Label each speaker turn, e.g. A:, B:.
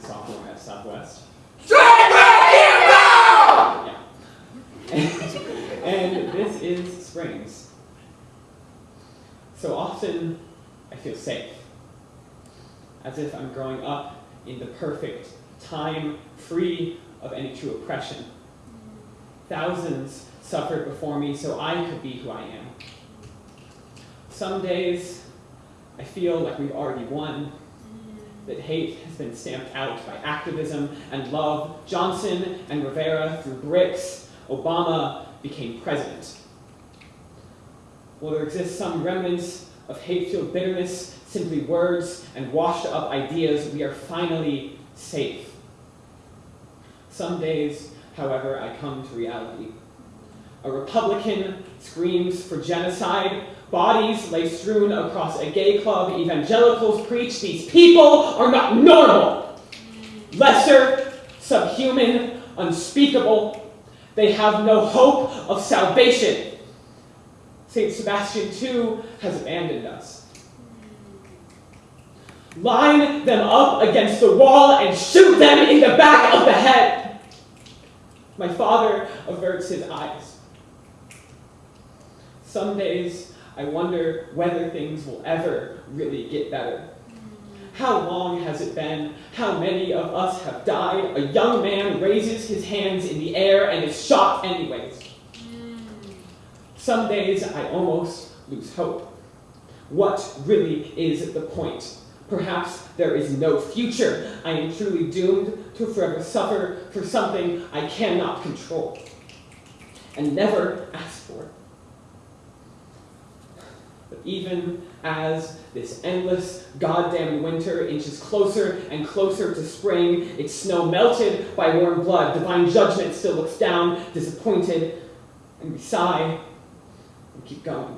A: sophomore at Southwest.
B: Back!
A: Yeah. and this is Springs. So often I feel safe, as if I'm growing up in the perfect time, free of any true oppression. Thousands suffered before me so I could be who I am. Some days I feel like we've already won, that hate has been stamped out by activism and love. Johnson and Rivera threw bricks. Obama became president. Will there exist some remnants of hate-filled bitterness, simply words and washed-up ideas? We are finally safe. Some days, however, I come to reality. A Republican screams for genocide. Bodies lay strewn across a gay club. Evangelicals preach these people are not normal. Lesser, subhuman, unspeakable. They have no hope of salvation. St. Sebastian, too, has abandoned us. Line them up against the wall and shoot them in the back of the head. My father averts his eyes. Some days I wonder whether things will ever really get better. How long has it been? How many of us have died? A young man raises his hands in the air and is shot anyways. Some days I almost lose hope. What really is the point? Perhaps there is no future. I am truly doomed to forever suffer for something I cannot control and never ask for. But even as this endless goddamn winter inches closer and closer to spring, its snow melted by warm blood, divine judgment still looks down, disappointed, and we sigh and keep going.